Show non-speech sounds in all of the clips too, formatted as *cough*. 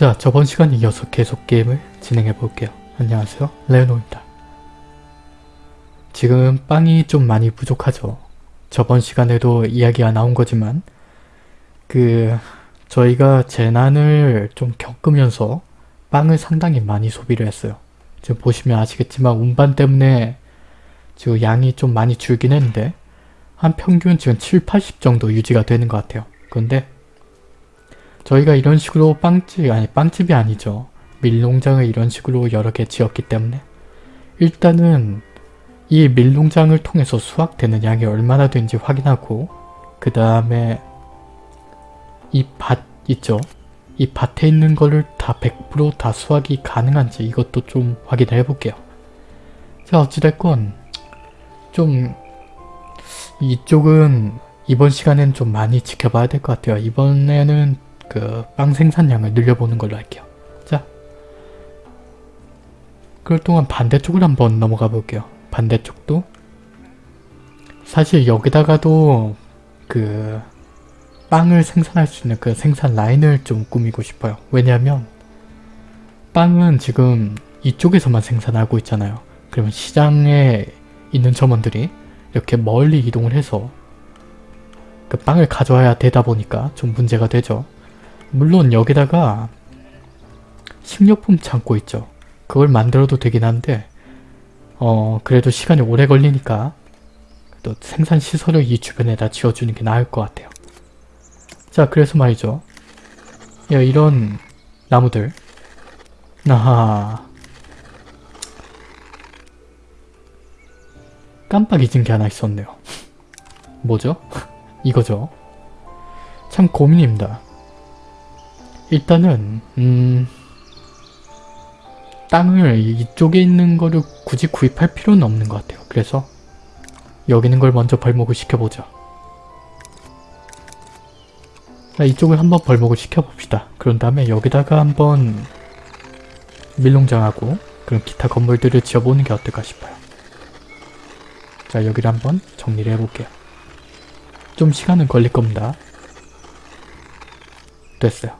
자, 저번 시간에 이어서 계속 게임을 진행해 볼게요. 안녕하세요. 레오노입니다. 지금 빵이 좀 많이 부족하죠. 저번 시간에도 이야기가 나온 거지만 그 저희가 재난을 좀 겪으면서 빵을 상당히 많이 소비를 했어요. 지금 보시면 아시겠지만 운반 때문에 지금 양이 좀 많이 줄긴 했는데 한 평균 지금 7, 80 정도 유지가 되는 것 같아요. 그런데 저희가 이런 식으로 빵집, 아니 빵집이 아니죠. 밀농장을 이런 식으로 여러 개 지었기 때문에 일단은 이 밀농장을 통해서 수확되는 양이 얼마나 되는지 확인하고 그 다음에 이 밭 있죠. 이 밭에 있는 거를 다 100%다 수확이 가능한지 이것도 좀 확인을 해볼게요. 자 어찌됐건 좀 이쪽은 이번 시간엔 좀 많이 지켜봐야 될 것 같아요. 이번에는 그 빵 생산량을 늘려보는 걸로 할게요. 자 그럴 동안 반대쪽을 한번 넘어가 볼게요. 반대쪽도 사실 여기다가도 그 빵을 생산할 수 있는 그 생산 라인을 좀 꾸미고 싶어요. 왜냐하면 빵은 지금 이쪽에서만 생산하고 있잖아요. 그러면 시장에 있는 점원들이 이렇게 멀리 이동을 해서 그 빵을 가져와야 되다 보니까 좀 문제가 되죠. 물론 여기다가 식료품 창고 있죠. 그걸 만들어도 되긴 한데 어 그래도 시간이 오래 걸리니까 또 생산 시설을 이 주변에다 지어주는 게 나을 것 같아요. 자 그래서 말이죠. 야 이런 나무들 아하 깜빡 잊은 게 하나 있었네요. 뭐죠? *laughs* 이거죠. 참 고민입니다. 일단은 음... 땅을 이쪽에 있는 거를 굳이 구입할 필요는 없는 것 같아요. 그래서 여기 있는 걸 먼저 벌목을 시켜보죠. 자, 이쪽을 한번 벌목을 시켜봅시다. 그런 다음에 여기다가 한번 밀농장하고 그런 기타 건물들을 지어보는 게 어떨까 싶어요. 자 여기를 한번 정리를 해볼게요. 좀 시간은 걸릴 겁니다. 됐어요.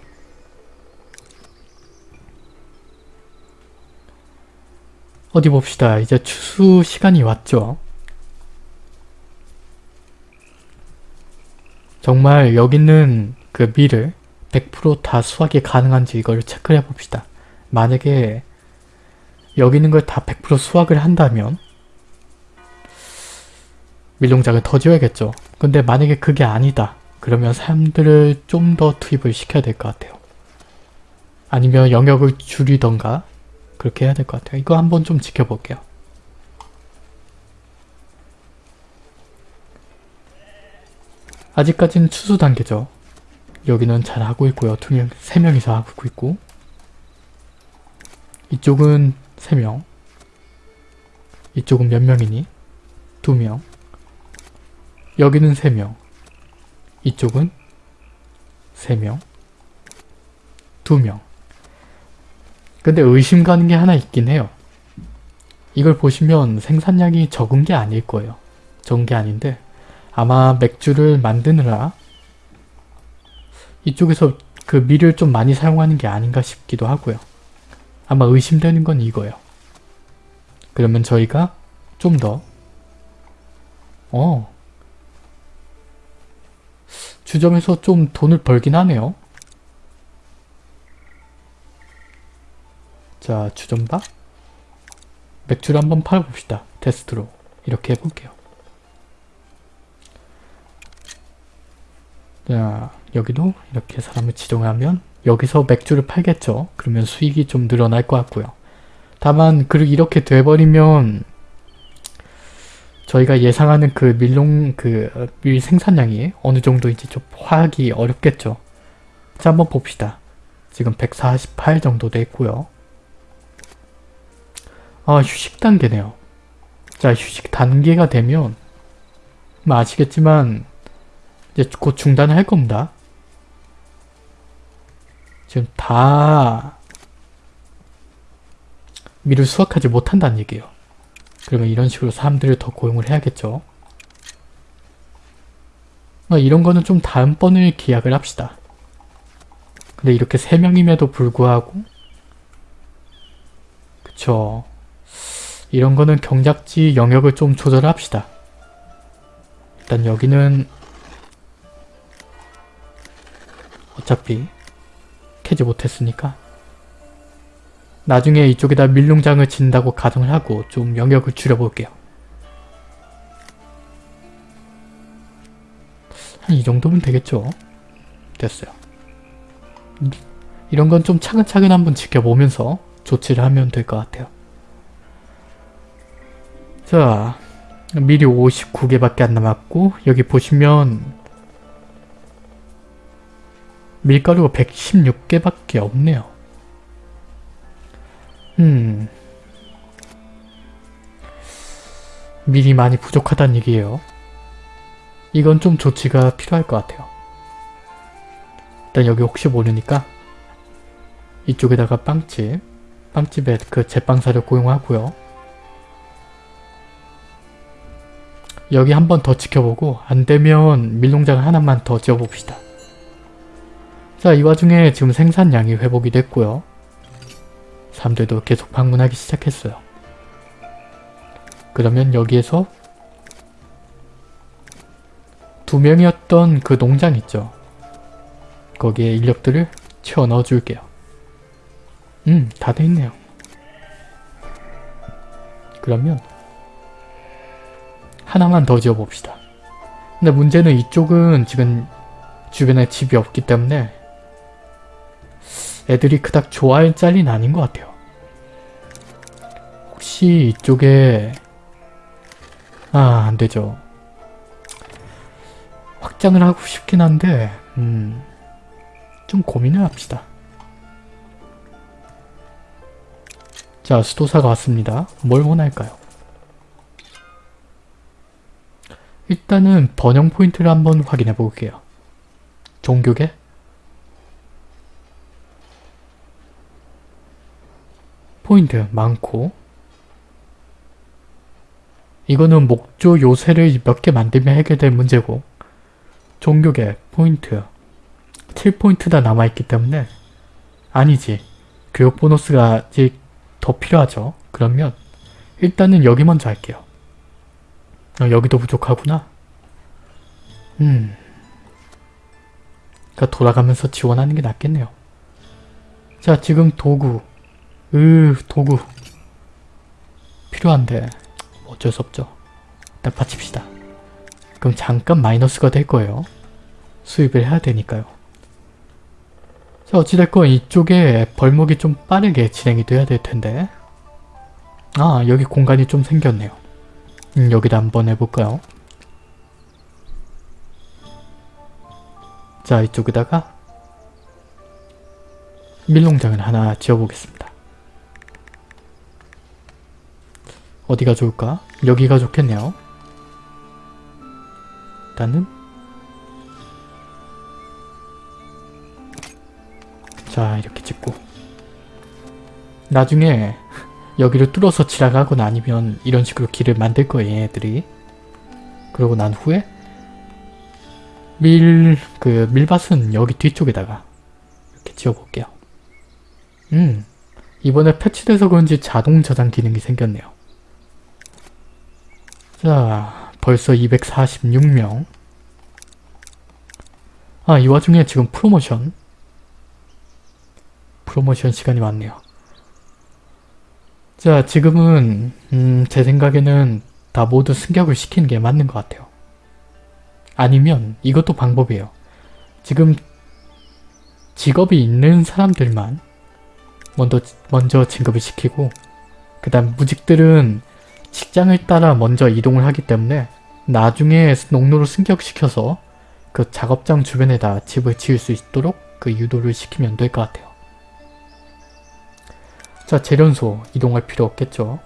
어디 봅시다. 이제 추수 시간이 왔죠. 정말 여기 있는 그 밀을 100%다 수확이 가능한지 이걸 체크를 해봅시다. 만약에 여기 있는 걸 다 100% 수확을 한다면 밀농장을 더 지어야겠죠. 근데 만약에 그게 아니다. 그러면 사람들을 좀 더 투입을 시켜야 될 것 같아요. 아니면 영역을 줄이던가 그렇게 해야 될 것 같아요. 이거 한번 좀 지켜볼게요. 아직까지는 추수 단계죠. 여기는 잘 하고 있고요. 두 명, 세 명이서 하고 있고 이쪽은 세명 이쪽은 몇 명이니? 두명 여기는 3명 이쪽은 3명 2명 근데 의심 가는 게 하나 있긴 해요. 이걸 보시면 생산량이 적은 게 아닐 거예요. 적은 게 아닌데 아마 맥주를 만드느라 이쪽에서 그 밀을 좀 많이 사용하는 게 아닌가 싶기도 하고요. 아마 의심되는 건 이거예요. 그러면 저희가 좀 더 어, 주점에서 좀 돈을 벌긴 하네요. 자, 주점박 맥주를 한번 팔아봅시다. 테스트로. 이렇게 해볼게요. 자, 여기도 이렇게 사람을 지정하면 여기서 맥주를 팔겠죠. 그러면 수익이 좀 늘어날 것 같고요. 다만 그 이렇게 돼버리면 저희가 예상하는 그 밀농 그 밀 생산량이 어느 정도인지 좀 파악이 어렵겠죠. 자 한번 봅시다. 지금 148 정도 돼 있고요. 아 휴식 단계네요. 자 휴식 단계가 되면 뭐 아시겠지만 이제 곧 중단을 할 겁니다. 지금 다 밀을 수확하지 못한다는 얘기예요. 그러면 이런 식으로 사람들을 더 고용을 해야겠죠. 어, 이런 거는 좀 다음번을 기약을 합시다. 근데 이렇게 3명임에도 불구하고 그쵸 이런 거는 경작지 영역을 좀 조절합시다. 일단 여기는 어차피 캐지 못했으니까 나중에 이쪽에다 밀농장을 짓는다고 가정을 하고 좀 영역을 줄여볼게요. 한 이 정도면 되겠죠? 됐어요. 이런 건 좀 차근차근 한번 지켜보면서 조치를 하면 될 것 같아요. 자, 미리 59개밖에 안 남았고 여기 보시면 밀가루가 116개밖에 없네요. 음... 밀이 많이 부족하다는 얘기예요. 이건 좀 조치가 필요할 것 같아요. 일단 여기 혹시 모르니까 이쪽에다가 빵집, 빵집에 그 제빵사를 고용하고요. 여기 한 번 더 지켜보고 안되면 밀농장 하나만 더 지어봅시다. 자, 이 와중에 지금 생산량이 회복이 됐고요. 사람들도 계속 방문하기 시작했어요. 그러면 여기에서 두 명이었던 그 농장 있죠. 거기에 인력들을 채워 넣어줄게요. 음, 다 돼있네요. 그러면 하나만 더 지어봅시다. 근데 문제는 이쪽은 지금 주변에 집이 없기 때문에 애들이 그닥 좋아할 짤리는 아닌 것 같아요. 혹시 이쪽에 아 안되죠. 확장을 하고 싶긴 한데 음, 좀 고민을 합시다. 자 수도사가 왔습니다. 뭘 원할까요? 일단은 번영 포인트를 한번 확인해 볼게요. 종교계? 포인트 많고 이거는 목조 요새를 몇 개 만들면 해결될 문제고 종교계 포인트 7포인트 다 남아있기 때문에 아니지 교육 보너스가 아직 더 필요하죠. 그러면 일단은 여기 먼저 할게요. 어, 여기도 부족하구나. 음. 그러니까 돌아가면서 지원하는 게 낫겠네요. 자 지금 도구 으 도구 필요한데 어쩔 수 없죠. 일단 받칩시다. 그럼 잠깐 마이너스가 될 거예요. 수입을 해야 되니까요. 자 어찌됐건 이쪽에 벌목이 좀 빠르게 진행이 돼야 될 텐데 아 여기 공간이 좀 생겼네요. 음, 여기다 한번 해볼까요? 자 이쪽에다가 밀농장을 하나 지어보겠습니다. 어디가 좋을까? 여기가 좋겠네요. 일단은 자 이렇게 찍고 나중에 여기를 뚫어서 지나가거나 아니면 이런 식으로 길을 만들 거예요 얘네들이. 그러고 난 후에 밀... 그 밀밭은 여기 뒤쪽에다가 이렇게 지어볼게요. 음 이번에 패치돼서 그런지 자동 저장 기능이 생겼네요. 자 벌써 246명. 아 이 와중에 지금 프로모션. 프로모션 시간이 왔네요 자 지금은 음, 제 생각에는 다 모두 승격을 시키는 게 맞는 것 같아요. 아니면 이것도 방법이에요. 지금 직업이 있는 사람들만 먼저, 먼저 진급을 시키고 그 다음 무직들은 직장을 따라 먼저 이동을 하기 때문에 나중에 농로로 승격시켜서 그 작업장 주변에다 집을 지을 수 있도록 그 유도를 시키면 될 것 같아요. 자 재련소 이동할 필요 없겠죠.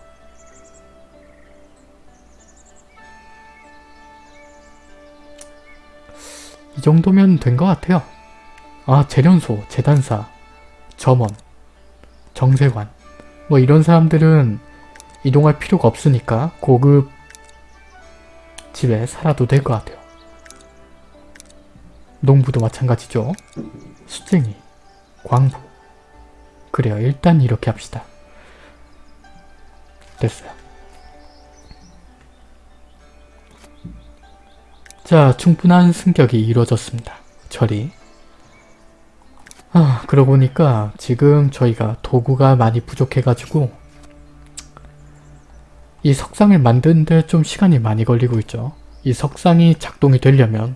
이 정도면 된 것 같아요. 아 재련소, 재단사, 점원, 정세관 뭐 이런 사람들은 이동할 필요가 없으니까 고급 집에 살아도 될 것 같아요. 농부도 마찬가지죠. 수쟁이 광부. 그래요. 일단 이렇게 합시다. 됐어요. 자, 충분한 승격이 이루어졌습니다. 처리. 아, 그러고 보니까 지금 저희가 도구가 많이 부족해가지고 이 석상을 만드는데 좀 시간이 많이 걸리고 있죠. 이 석상이 작동이 되려면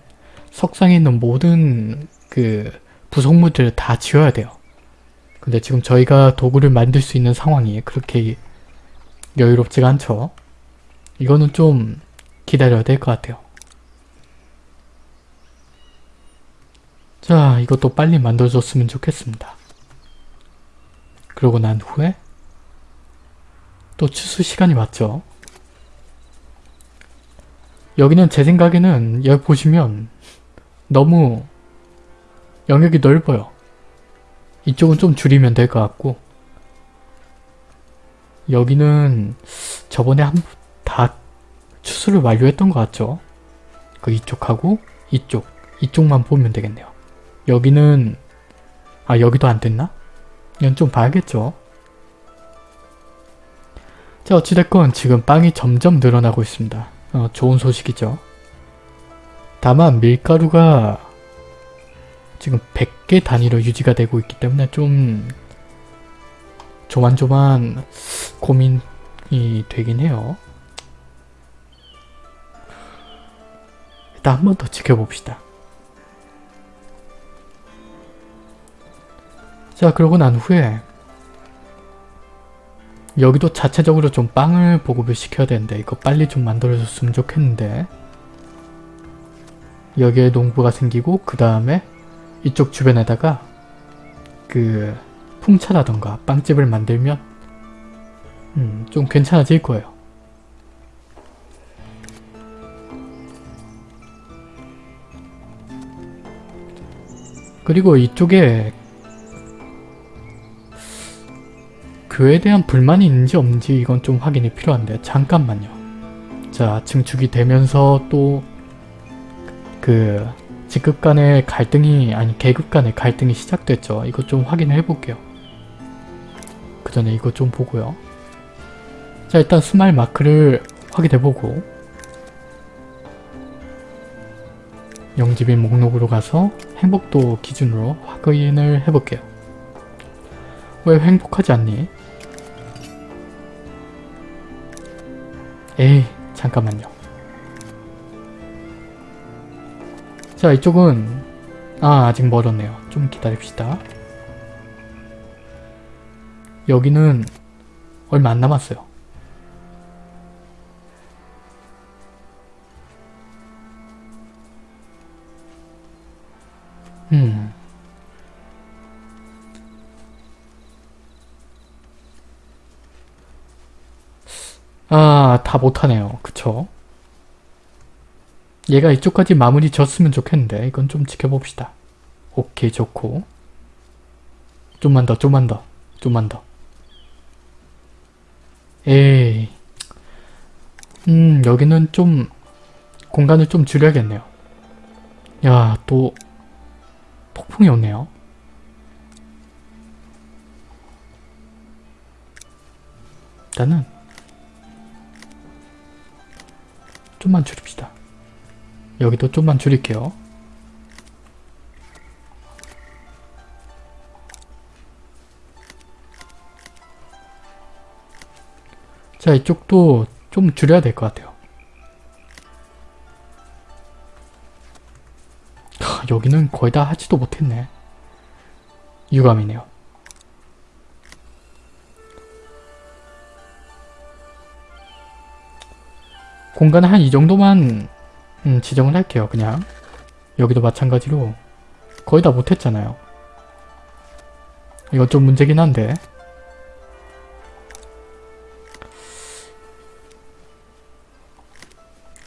석상에 있는 모든 그 부속물들을 다 지어야 돼요. 근데 지금 저희가 도구를 만들 수 있는 상황이 그렇게 여유롭지가 않죠. 이거는 좀 기다려야 될 것 같아요. 자, 이것도 빨리 만들어줬으면 좋겠습니다. 그러고 난 후에 또 추수 시간이 왔죠. 여기는 제 생각에는 여기 보시면 너무 영역이 넓어요. 이쪽은 좀 줄이면 될 것 같고 여기는 저번에 한 다 추수를 완료했던 것 같죠? 그 이쪽하고 이쪽, 이쪽만 보면 되겠네요. 여기는 아 여기도 안 됐나? 이건 좀 봐야겠죠. 자 어찌됐건 지금 빵이 점점 늘어나고 있습니다. 어, 좋은 소식이죠. 다만 밀가루가 지금 100개 단위로 유지가 되고 있기 때문에 좀 조만조만 고민이 되긴 해요. 일단 한 번 더 지켜봅시다. 자 그러고 난 후에 여기도 자체적으로 좀 빵을 보급을 시켜야 되는데 이거 빨리 좀 만들어줬으면 좋겠는데 여기에 농부가 생기고 그 다음에 이쪽 주변에다가 그 풍차라던가 빵집을 만들면 음, 좀 괜찮아질 거예요. 그리고 이쪽에 그에 대한 불만이 있는지 없는지 이건 좀 확인이 필요한데 잠깐만요. 자 증축이 되면서 또 그 직급 간의 갈등이 아니 계급 간의 갈등이 시작됐죠. 이거 좀 확인을 해볼게요. 그 전에 이거 좀 보고요. 자 일단 smile 마크를 확인해보고 영집인 목록으로 가서 행복도 기준으로 확인을 해볼게요. 왜 행복하지 않니? 에이 잠깐만요. 자 이쪽은 아 아직 멀었네요. 좀 기다립시다. 여기는 얼마 안 남았어요. 음. 아, 다 못하네요. 그쵸? 얘가 이쪽까지 마무리 졌으면 좋겠는데 이건 좀 지켜봅시다. 오케이 좋고 좀만 더 좀만 더 좀만 더 에이 음 여기는 좀 공간을 좀 줄여야겠네요. 야 또 폭풍이 오네요. 일단은 좀만 줄입시다. 여기도 좀만 줄일게요. 자 이쪽도 좀 줄여야 될 것 같아요. 여기는 거의 다 하지도 못했네. 유감이네요. 공간을 한이 정도만 음, 지정을 할게요. 그냥 여기도 마찬가지로 거의 다 못했잖아요. 이건 좀 문제긴 한데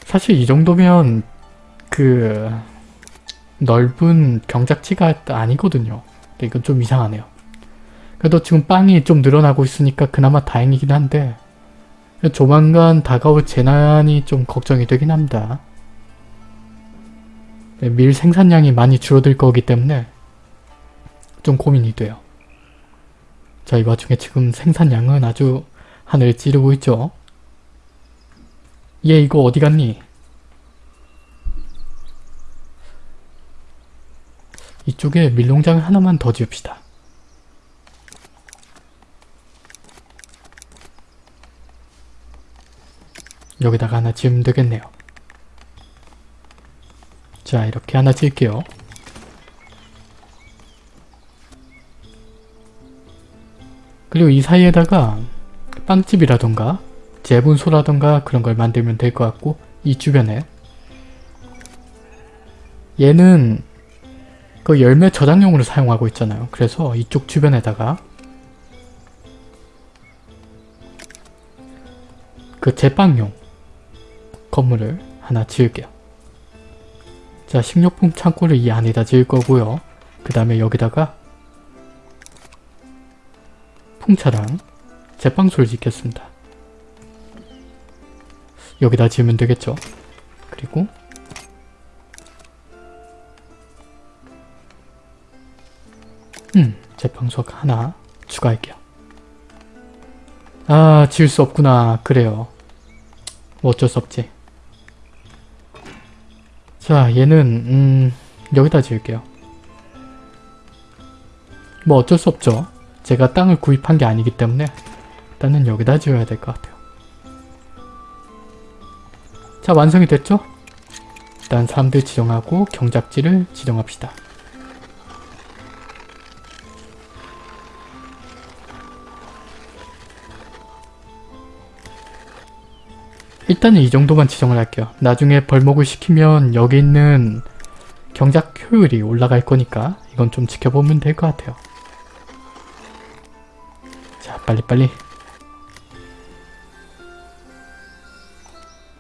사실 이 정도면 그 넓은 경작지가 아니거든요. 이건 좀 이상하네요. 그래도 지금 빵이 좀 늘어나고 있으니까 그나마 다행이긴 한데 조만간 다가올 재난이 좀 걱정이 되긴 합니다. 네, 밀 생산량이 많이 줄어들 거기 때문에 좀 고민이 돼요. 자, 이 와중에 지금 생산량은 아주 하늘을 찌르고 있죠. 얘 이거 어디 갔니? 이쪽에 밀농장을 하나만 더 지읍시다. 여기다가 하나 지으면 되겠네요. 자 이렇게 하나 지을게요. 그리고 이 사이에다가 빵집이라던가 재분소라던가 그런 걸 만들면 될 것 같고 이 주변에 얘는 그 열매 저장용으로 사용하고 있잖아요. 그래서 이쪽 주변에다가 그 제빵용 건물을 하나 지을게요. 자 식료품 창고를 이 안에다 지을 거고요. 그 다음에 여기다가 풍차랑 제빵소를 짓겠습니다. 여기다 지으면 되겠죠. 그리고 음, 제빵소 하나 추가할게요. 아, 지을 수 없구나. 그래요. 뭐 어쩔 수 없지. 자, 얘는 음, 여기다 지을게요. 뭐 어쩔 수 없죠. 제가 땅을 구입한 게 아니기 때문에 일단은 여기다 지어야 될 것 같아요. 자, 완성이 됐죠? 일단 사람들 지정하고 경작지를 지정합시다. 일단은 이 정도만 지정을 할게요. 나중에 벌목을 시키면 여기 있는 경작 효율이 올라갈 거니까 이건 좀 지켜보면 될 것 같아요. 자 빨리빨리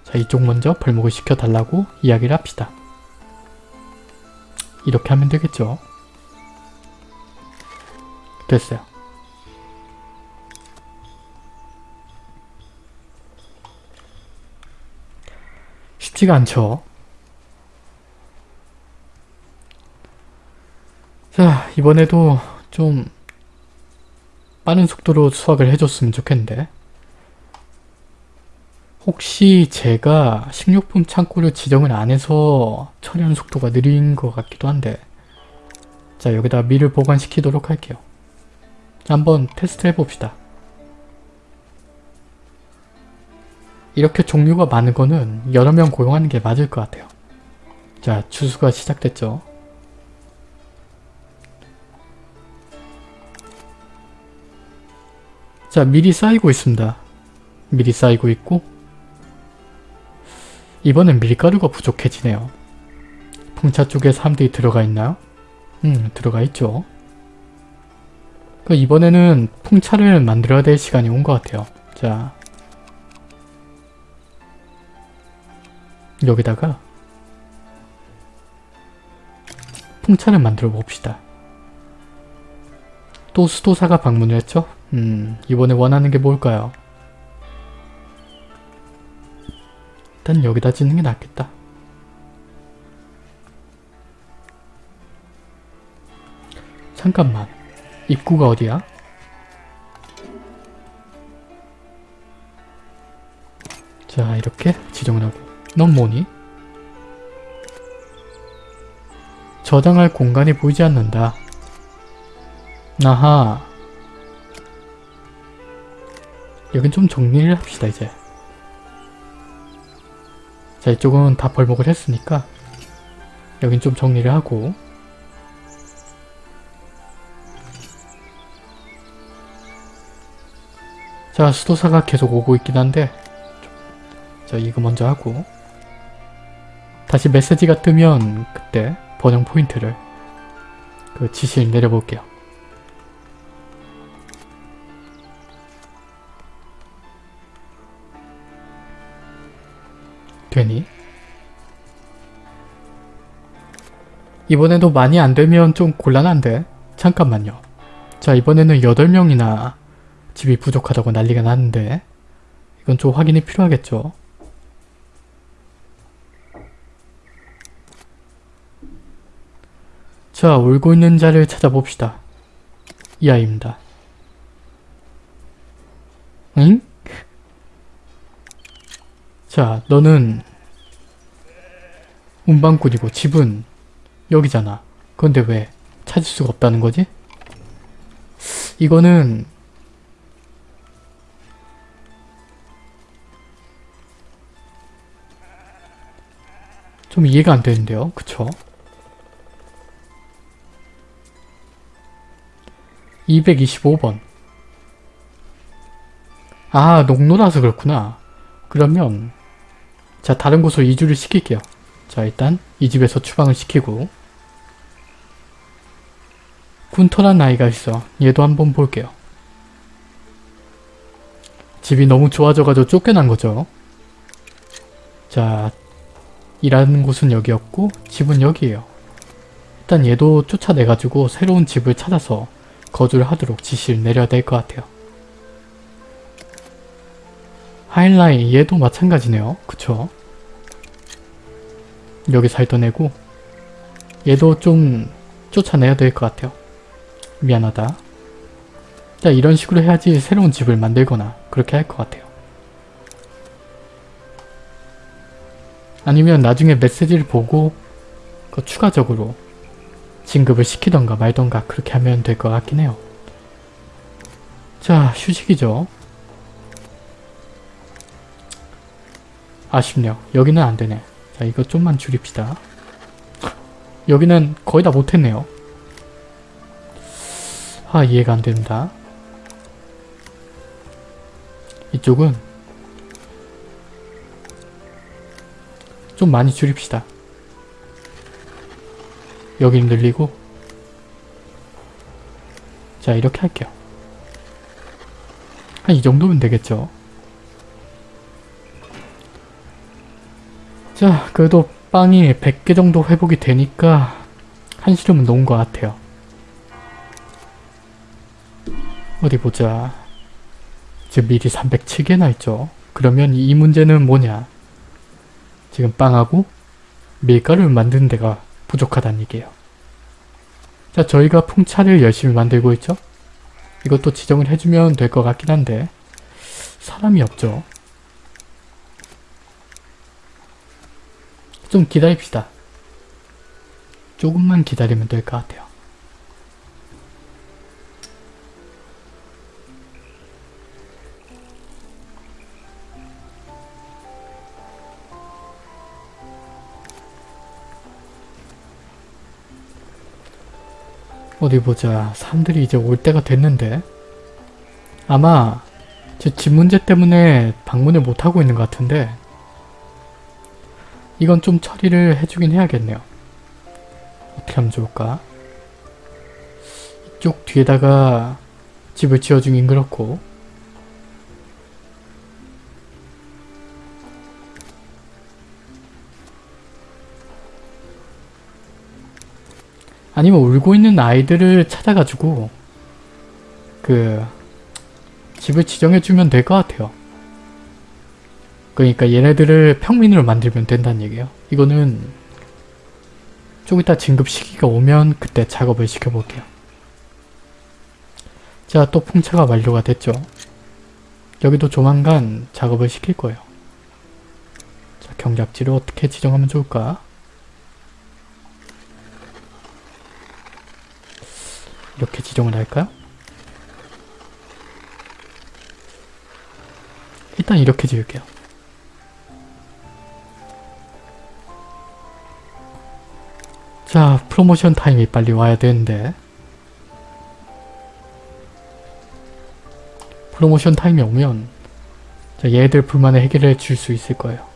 자 이쪽 먼저 벌목을 시켜달라고 이야기를 합시다. 이렇게 하면 되겠죠. 됐어요. 쉽지가 않죠. 자 이번에도 좀 빠른 속도로 수확을 해줬으면 좋겠는데 혹시 제가 식료품 창고를 지정을 안 해서 처리하는 속도가 느린 것 같기도 한데 자 여기다 밀을 보관시키도록 할게요. 자, 한번 테스트 해봅시다. 이렇게 종류가 많은 거는 여러 명 고용하는 게 맞을 것 같아요. 자, 추수가 시작됐죠. 자, 밀이 쌓이고 있습니다. 밀이 쌓이고 있고 이번엔 밀가루가 부족해지네요. 풍차 쪽에 사람들이 들어가 있나요? 음, 들어가 있죠. 그 이번에는 풍차를 만들어야 될 시간이 온 것 같아요. 자, 여기다가 풍차를 만들어 봅시다. 또 수도사가 방문을 했죠? 음, 이번에 원하는 게 뭘까요? 일단 여기다 짓는 게 낫겠다. 잠깐만. 입구가 어디야? 자, 이렇게 지정을 하고. 넌 뭐니? 저장할 공간이 보이지 않는다. 아하. 여긴 좀 정리를 합시다 이제. 자 이쪽은 다 벌목을 했으니까 여긴 좀 정리를 하고 자 수도사가 계속 오고 있긴 한데 자 이거 먼저 하고 다시 메시지가 뜨면 그때 번영 포인트를 그 지시를 내려볼게요. 되니? 이번에도 많이 안되면 좀 곤란한데? 잠깐만요. 자 이번에는 8명이나 집이 부족하다고 난리가 났는데 이건 좀 확인이 필요하겠죠? 자 울고 있는 자를 찾아봅시다. 이 아이입니다. 응? 자, 너는 운반꾼이고 집은 여기잖아. 그런데 왜 찾을 수가 없다는 거지? 이거는 좀 이해가 안 되는데요. 그쵸? 225번 아 농노라서 그렇구나. 그러면 자 다른 곳으로 이주를 시킬게요. 자 일단 이 집에서 추방을 시키고 군터란 아이가 있어. 얘도 한번 볼게요. 집이 너무 좋아져가지고 쫓겨난 거죠. 자 일하는 곳은 여기였고 집은 여기에요. 일단 얘도 쫓아내가지고 새로운 집을 찾아서 거주를 하도록 지시를 내려야 될 것 같아요. 하일라인 얘도 마찬가지네요. 그쵸? 여기 살던 애고 얘도 좀 쫓아내야 될 것 같아요. 미안하다. 자 이런 식으로 해야지 새로운 집을 만들거나 그렇게 할 것 같아요. 아니면 나중에 메시지를 보고 그 추가적으로 진급을 시키던가 말던가 그렇게 하면 될 것 같긴 해요. 자 휴식이죠. 아쉽네요. 여기는 안되네. 자 이거 좀만 줄입시다. 여기는 거의 다 못했네요. 아 이해가 안됩니다. 이쪽은 좀 많이 줄입시다. 여기는 늘리고 자 이렇게 할게요. 한 이 정도면 되겠죠. 자 그래도 빵이 100개 정도 회복이 되니까 한 시름은 놓은 것 같아요. 어디 보자. 지금 미리 307개나 있죠. 그러면 이 문제는 뭐냐. 지금 빵하고 밀가루를 만드는 데가 부족하다는 얘기예요. 자 저희가 풍차를 열심히 만들고 있죠. 이것도 지정을 해주면 될 것 같긴 한데 사람이 없죠. 좀 기다립시다. 조금만 기다리면 될 것 같아요. 어디 보자. 사람들이 이제 올 때가 됐는데 아마 제집 문제 때문에 방문을 못하고 있는 것 같은데 이건 좀 처리를 해주긴 해야겠네요. 어떻게 하면 좋을까? 이쪽 뒤에다가 집을 지어주긴 그렇고 아니면 울고 있는 아이들을 찾아가지고 그 집을 지정해주면 될 것 같아요. 그러니까 얘네들을 평민으로 만들면 된다는 얘기예요. 이거는 좀 이따 진급 시기가 오면 그때 작업을 시켜볼게요. 자, 또 풍차가 완료가 됐죠. 여기도 조만간 작업을 시킬 거예요. 자, 경작지를 어떻게 지정하면 좋을까? 이렇게 지정을 할까요? 일단 이렇게 지을게요. 자, 프로모션 타임이 빨리 와야 되는데 프로모션 타임이 오면 자, 얘들 불만을 해결해 줄 수 있을 거예요.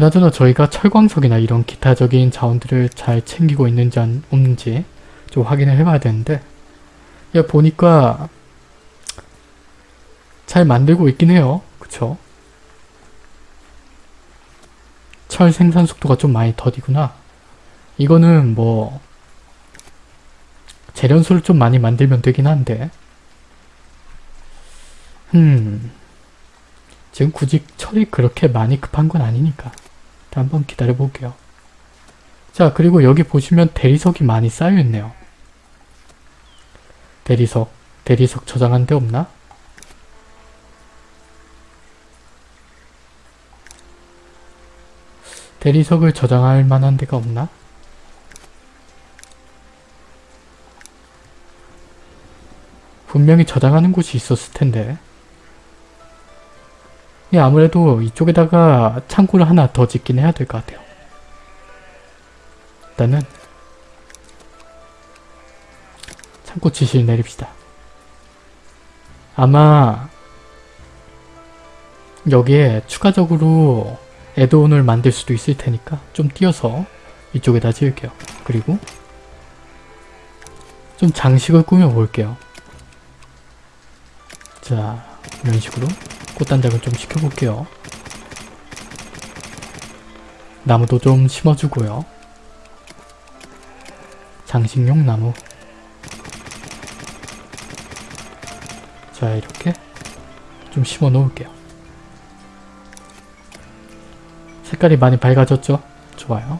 그나저나 저희가 철광석이나 이런 기타적인 자원들을 잘 챙기고 있는지 안, 없는지 좀 확인을 해봐야 되는데 야 보니까 잘 만들고 있긴 해요. 그쵸? 철 생산 속도가 좀 많이 더디구나. 이거는 뭐 재련소를 좀 많이 만들면 되긴 한데 음 지금 굳이 철이 그렇게 많이 급한 건 아니니까 한번 기다려 볼게요. 자 그리고 여기 보시면 대리석이 많이 쌓여있네요. 대리석, 대리석 저장한 데 없나? 대리석을 저장할 만한 데가 없나? 분명히 저장하는 곳이 있었을 텐데 예, 아무래도 이쪽에다가 창고를 하나 더 짓긴 해야 될 것 같아요. 일단은 창고 지시를 내립시다. 아마 여기에 추가적으로 애드온을 만들 수도 있을 테니까 좀 띄어서 이쪽에다 지을게요. 그리고 좀 장식을 꾸며볼게요. 자, 이런 식으로 꽃단장을 좀 시켜볼게요. 나무도 좀 심어주고요. 장식용 나무 자 이렇게 좀 심어 놓을게요. 색깔이 많이 밝아졌죠? 좋아요.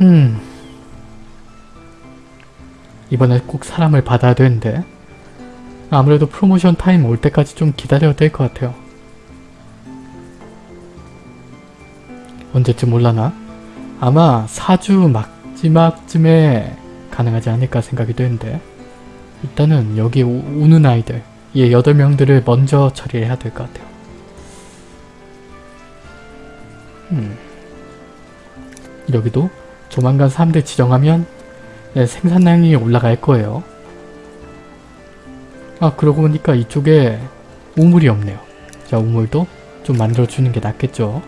음 이번에 꼭 사람을 받아야 되는데 아무래도 프로모션 타임 올 때까지 좀 기다려야 될 것 같아요. 언제쯤 올라나? 아마 4주 마지막쯤에 가능하지 않을까 생각이 되는데 일단은 여기 오, 는 아이들 이 8명들을 먼저 처리해야 될 것 같아요. 음. 여기도 조만간 사람들 지정하면 네, 생산량이 올라갈 거예요. 아 그러고 보니까 이쪽에 우물이 없네요. 자 우물도 좀 만들어주는 게 낫겠죠.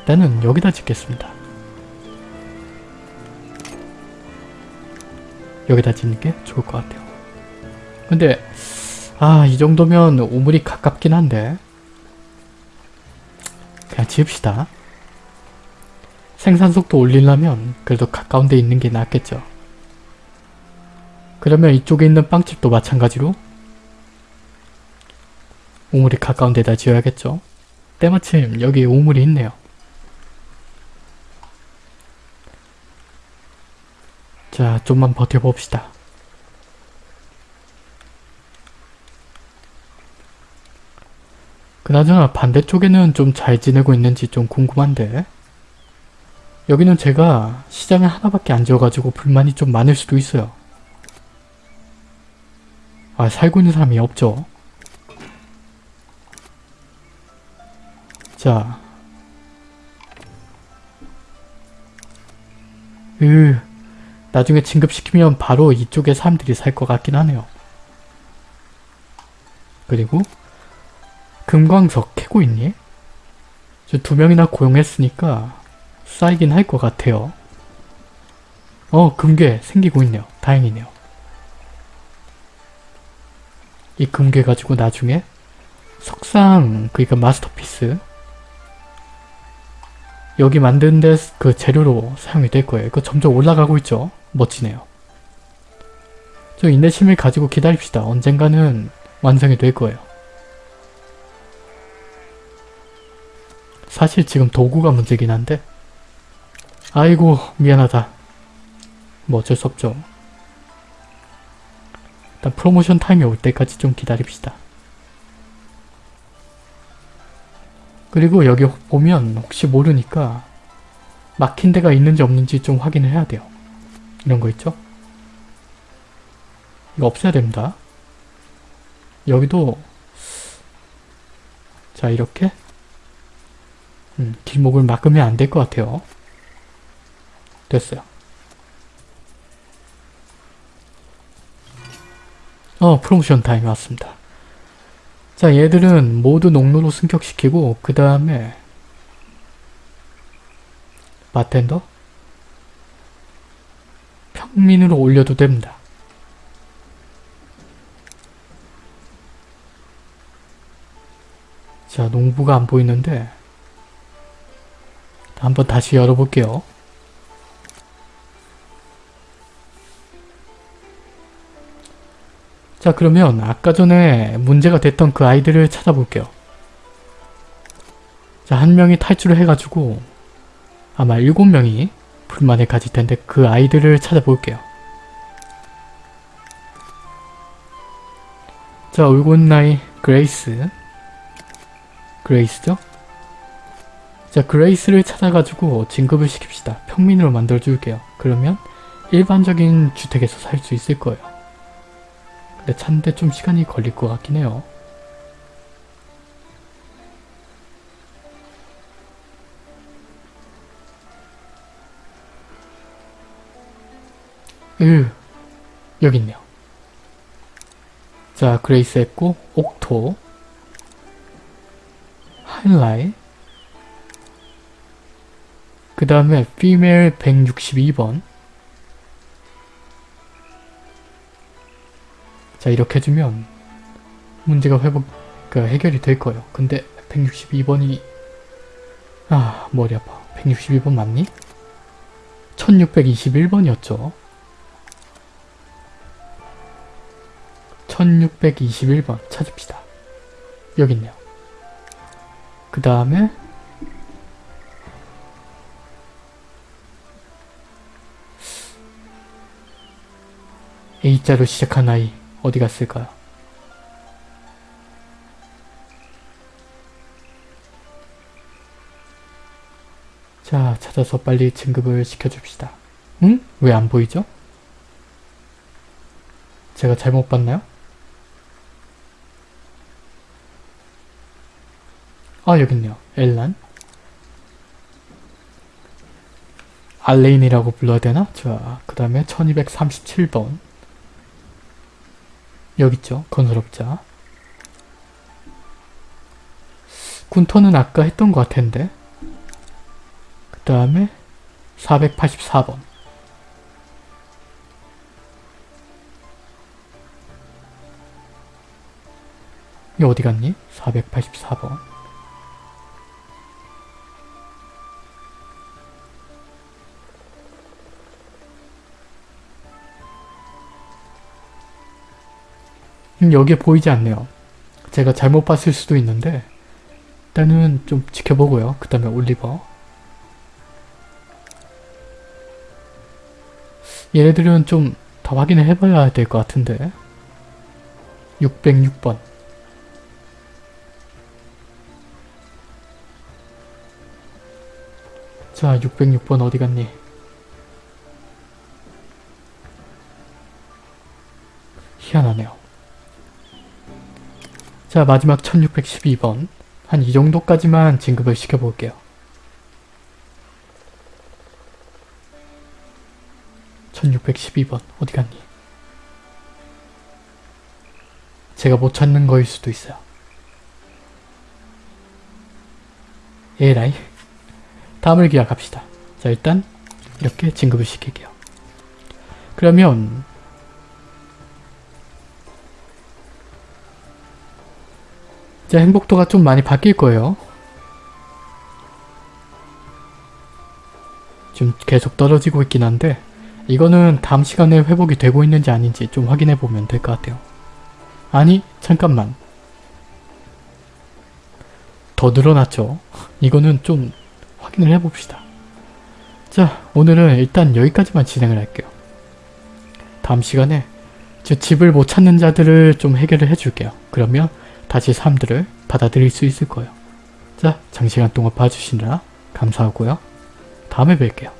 일단은 여기다 짓겠습니다. 여기다 짓는 게 좋을 것 같아요. 근데 아 이 정도면 우물이 가깝긴 한데 그냥 지읍시다. 생산 속도 올리려면 그래도 가까운 데 있는 게 낫겠죠. 그러면 이쪽에 있는 빵집도 마찬가지로 우물이 가까운 데다 지어야겠죠. 때마침 여기 우물이 있네요. 자, 좀만 버텨봅시다. 그나저나 반대쪽에는 좀 잘 지내고 있는지 좀 궁금한데 여기는 제가 시장에 하나밖에 안 지어가지고 불만이 좀 많을 수도 있어요. 아 살고 있는 사람이 없죠. 자 으, 나중에 진급시키면 바로 이쪽에 사람들이 살 것 같긴 하네요. 그리고 금광석 캐고 있니? 저 두 명이나 고용했으니까 쌓이긴 할 것 같아요. 어 금괴 생기고 있네요. 다행이네요. 이 금괴 가지고 나중에 석상 그니까 마스터피스 여기 만든 데그 재료로 사용이 될 거예요. 이거 점점 올라가고 있죠? 멋지네요. 저 인내심을 가지고 기다립시다. 언젠가는 완성이 될 거예요. 사실 지금 도구가 문제긴 한데 아이고 미안하다. 뭐 어쩔 수 없죠. 일단 프로모션 타임이 올 때까지 좀 기다립시다. 그리고 여기 보면 혹시 모르니까 막힌 데가 있는지 없는지 좀 확인을 해야 돼요. 이런 거 있죠? 이거 없애야 됩니다. 여기도 자 이렇게 음, 길목을 막으면 안 될 것 같아요. 됐어요. 어 프로모션 타임이 왔습니다. 자 얘들은 모두 농로로 승격시키고 그 다음에 바텐더 평민으로 올려도 됩니다. 자 농부가 안 보이는데 한번 다시 열어볼게요. 자 그러면 아까 전에 문제가 됐던 그 아이들을 찾아볼게요. 자 한 명이 탈출을 해가지고 아마 일곱 명이 불만을 가질 텐데 그 아이들을 찾아볼게요. 자 울고 아이 그레이스 그레이스죠? 자 그레이스를 찾아가지고 진급을 시킵시다. 평민으로 만들어줄게요. 그러면 일반적인 주택에서 살 수 있을 거예요. 근데 찾는데 좀 시간이 걸릴 것 같긴 해요. 으 여기 있네요. 자 그레이스 했고 옥토 하이라이 그 다음에 female 162번 자 이렇게 해주면 문제가 회복 그 해결이 될 거예요. 근데 162번이 아 머리 아파. 162번 맞니? 1621번이었죠. 1621번 찾읍시다. 여기 있네요. 그 다음에 A자로 시작한 아이 어디 갔을까요? 자, 찾아서 빨리 진급을 시켜줍시다. 응? 왜 안 보이죠? 제가 잘못 봤나요? 아, 여기 있네요. 엘란. 알레인이라고 불러야 되나? 자, 그 다음에 1237번. 여기 있죠. 건설업자. 군터는 아까 했던 것 같은데. 그 다음에 484번. 이 어디 갔니? 484번. 음, 여기에 보이지 않네요. 제가 잘못 봤을 수도 있는데 일단은 좀 지켜보고요. 그 다음에 올리버 얘네들은 좀 더 확인을 해봐야 될 것 같은데 606번 자 606번 어디 갔니? 희한하네요. 자 마지막 1612번 한 이 정도까지만 진급을 시켜볼게요. (1612번) 어디 갔니? 제가 못 찾는 거일 수도 있어요. 에라이 다음을 기약합시다. 자 일단 이렇게 진급을 시킬게요. 그러면 이제 행복도가 좀 많이 바뀔 거예요. 지금 계속 떨어지고 있긴 한데 이거는 다음 시간에 회복이 되고 있는지 아닌지 좀 확인해 보면 될 것 같아요. 아니 잠깐만 더 늘어났죠? 이거는 좀 확인을 해봅시다. 자 오늘은 일단 여기까지만 진행을 할게요. 다음 시간에 집을 못 찾는 자들을 좀 해결을 해줄게요. 그러면 다시 사람들을 받아들일 수 있을 거예요. 자, 장시간 동안 봐주시느라 감사하고요. 다음에 뵐게요.